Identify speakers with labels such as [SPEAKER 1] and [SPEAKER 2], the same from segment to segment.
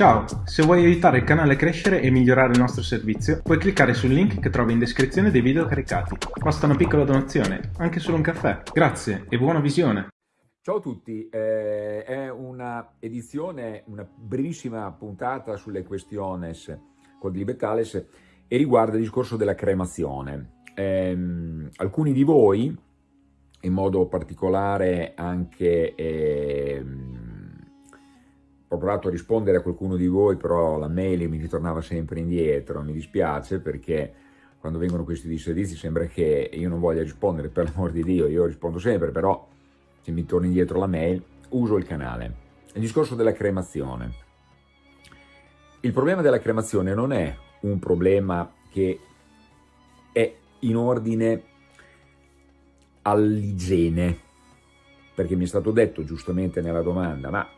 [SPEAKER 1] Ciao, se vuoi aiutare il canale a crescere e migliorare il nostro servizio, puoi cliccare sul link che trovi in descrizione dei video caricati. Basta una piccola donazione, anche solo un caffè. Grazie e buona visione!
[SPEAKER 2] Ciao a tutti, eh, è una edizione, una brevissima puntata sulle questiones con Libertales e riguarda il discorso della cremazione. Eh, alcuni di voi, in modo particolare anche... Eh, ho provato a rispondere a qualcuno di voi, però la mail mi ritornava sempre indietro, mi dispiace perché quando vengono questi disservizi sembra che io non voglia rispondere, per l'amor di Dio, io rispondo sempre, però se mi torna indietro la mail uso il canale. Il discorso della cremazione. Il problema della cremazione non è un problema che è in ordine all'igiene, perché mi è stato detto giustamente nella domanda, ma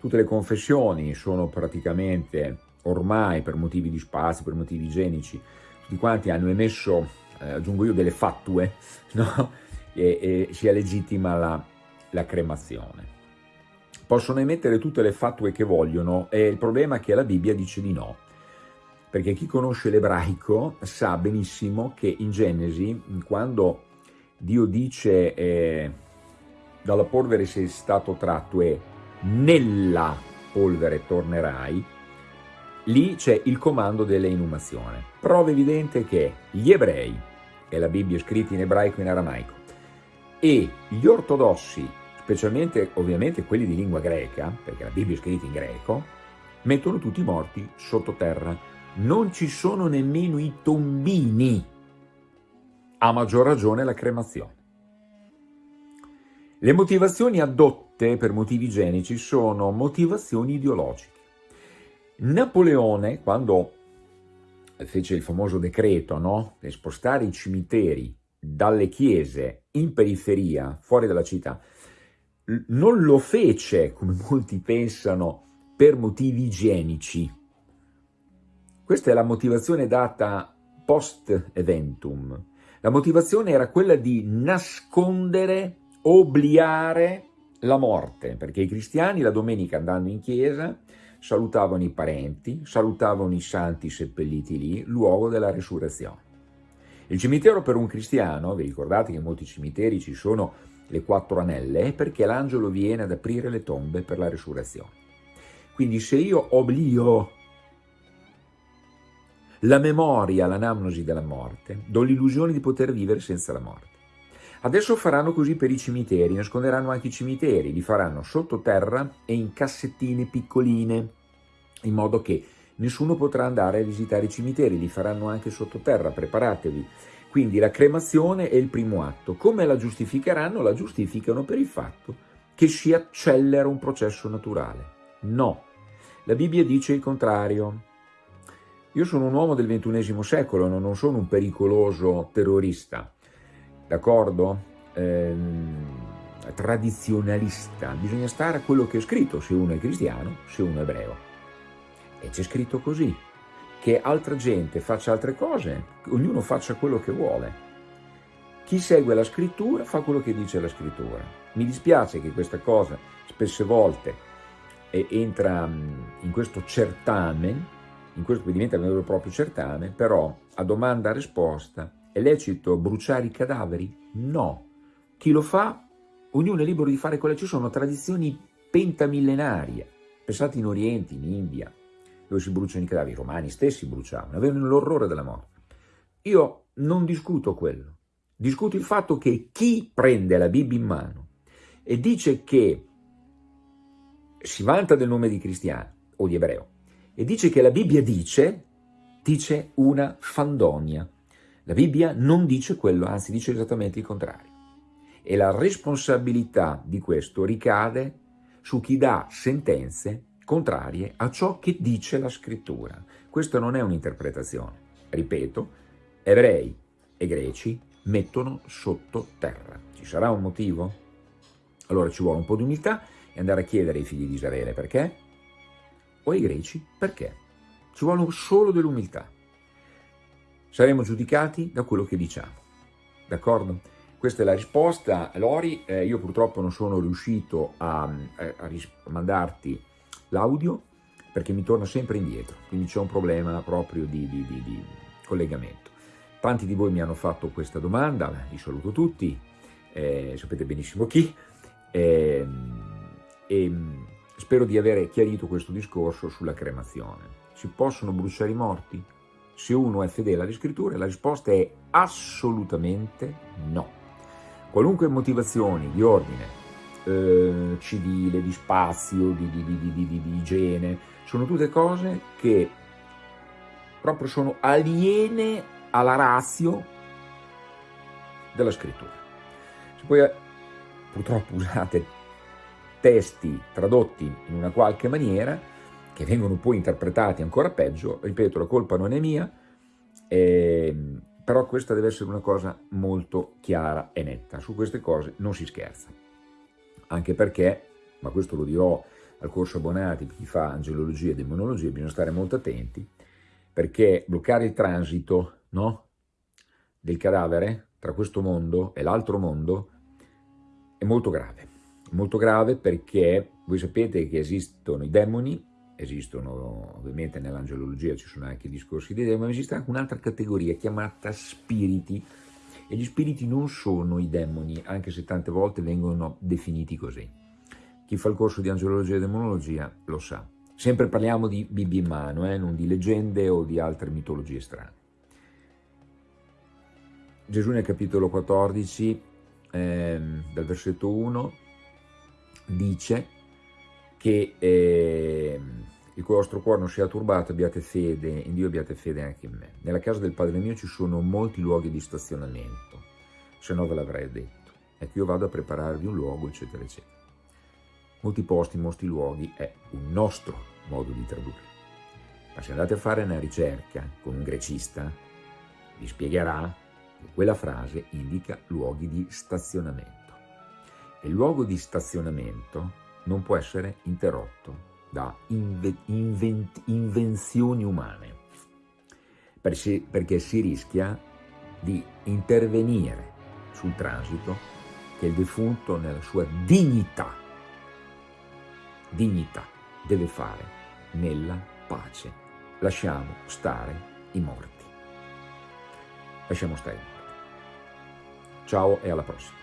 [SPEAKER 2] Tutte le confessioni sono praticamente ormai per motivi di spazio, per motivi igienici, tutti quanti hanno emesso, eh, aggiungo io, delle fattue, no? e, e sia legittima la, la cremazione. Possono emettere tutte le fattue che vogliono, e il problema è che la Bibbia dice di no, perché chi conosce l'ebraico sa benissimo che in Genesi, quando Dio dice eh, dalla polvere sei stato tratto e nella polvere tornerai, lì c'è il comando dell'inumazione. Prova evidente che gli ebrei, e la Bibbia è scritta in ebraico e in aramaico, e gli ortodossi, specialmente ovviamente quelli di lingua greca, perché la Bibbia è scritta in greco, mettono tutti i morti sottoterra. Non ci sono nemmeno i tombini, a maggior ragione la cremazione. Le motivazioni adotte per motivi igienici sono motivazioni ideologiche. Napoleone, quando fece il famoso decreto no? di spostare i cimiteri dalle chiese in periferia, fuori dalla città, non lo fece, come molti pensano, per motivi igienici. Questa è la motivazione data post eventum. La motivazione era quella di nascondere obliare la morte, perché i cristiani la domenica andando in chiesa salutavano i parenti, salutavano i santi seppelliti lì, luogo della resurrezione. Il cimitero per un cristiano, vi ricordate che in molti cimiteri ci sono le quattro anelle, è perché l'angelo viene ad aprire le tombe per la resurrezione. Quindi se io oblio la memoria, l'anamnosi della morte, do l'illusione di poter vivere senza la morte. Adesso faranno così per i cimiteri, nasconderanno anche i cimiteri, li faranno sottoterra e in cassettine piccoline, in modo che nessuno potrà andare a visitare i cimiteri, li faranno anche sottoterra, preparatevi. Quindi la cremazione è il primo atto. Come la giustificheranno? La giustificano per il fatto che si accelera un processo naturale. No, la Bibbia dice il contrario. Io sono un uomo del ventunesimo secolo, non sono un pericoloso terrorista d'accordo? Ehm, tradizionalista, bisogna stare a quello che è scritto, se uno è cristiano, se uno è ebreo. E c'è scritto così, che altra gente faccia altre cose, ognuno faccia quello che vuole. Chi segue la scrittura fa quello che dice la scrittura. Mi dispiace che questa cosa spesse volte entra in questo certamen, in questo che diventa un vero e proprio certamen, però a domanda-risposta è lecito bruciare i cadaveri? No. Chi lo fa, ognuno è libero di fare quello. Ci sono tradizioni pentamillenarie. Pensate in Oriente, in India, dove si bruciano i cadaveri. I romani stessi bruciavano, avevano l'orrore della morte. Io non discuto quello. Discuto il fatto che chi prende la Bibbia in mano e dice che si vanta del nome di cristiano o di ebreo e dice che la Bibbia dice, dice una fandonia. La Bibbia non dice quello, anzi dice esattamente il contrario. E la responsabilità di questo ricade su chi dà sentenze contrarie a ciò che dice la scrittura. Questa non è un'interpretazione. Ripeto, ebrei e greci mettono sotto terra. Ci sarà un motivo? Allora ci vuole un po' di umiltà e andare a chiedere ai figli di Israele perché? O ai greci perché? Ci vuole solo dell'umiltà saremo giudicati da quello che diciamo. D'accordo? Questa è la risposta. Lori, eh, io purtroppo non sono riuscito a, a, a mandarti l'audio, perché mi torna sempre indietro, quindi c'è un problema proprio di, di, di, di, collegamento. Tanti di voi mi hanno fatto questa domanda, li saluto tutti, eh, sapete benissimo chi, eh, e spero di avere chiarito questo discorso sulla cremazione. Si possono bruciare i morti? Se uno è fedele alle scritture, la risposta è assolutamente no. Qualunque motivazioni di ordine eh, civile, di spazio, di, di, di, di, igiene, sono tutte cose che proprio sono aliene alla razio della scrittura. Se poi eh, purtroppo usate testi tradotti in una qualche maniera, che vengono poi interpretati ancora peggio, ripeto, la colpa non è mia, eh, però questa deve essere una cosa molto chiara e netta, su queste cose non si scherza anche perché, ma questo lo dirò al corso abbonati, chi fa angelologia e demonologia, bisogna stare molto attenti, perché bloccare il transito no, del cadavere tra questo mondo e l'altro mondo è molto grave. Molto grave perché voi sapete che esistono i demoni, esistono ovviamente nell'angelologia ci sono anche i discorsi dei demoni, ma esiste anche un'altra categoria chiamata spiriti, e gli spiriti non sono i demoni, anche se tante volte vengono definiti così. Chi fa il corso di angelologia e demonologia lo sa. Sempre parliamo di Bibbia in mano, eh, non di leggende o di altre mitologie strane. Gesù nel capitolo 14, eh, dal versetto 1, dice che eh, il vostro cuore non sia turbato, abbiate fede in Dio, abbiate fede anche in me. Nella casa del Padre mio ci sono molti luoghi di stazionamento, se no ve l'avrei detto. Ecco, io vado a prepararvi un luogo, eccetera, eccetera. Molti posti, molti luoghi è un nostro modo di tradurre. Ma se andate a fare una ricerca con un grecista, vi spiegherà che quella frase indica luoghi di stazionamento. E il luogo di stazionamento non può essere interrotto da inve invenzioni umane, perché si rischia di intervenire sul transito che il defunto nella sua dignità, dignità deve fare nella pace. Lasciamo stare i morti. Lasciamo stare i morti. Ciao e alla prossima.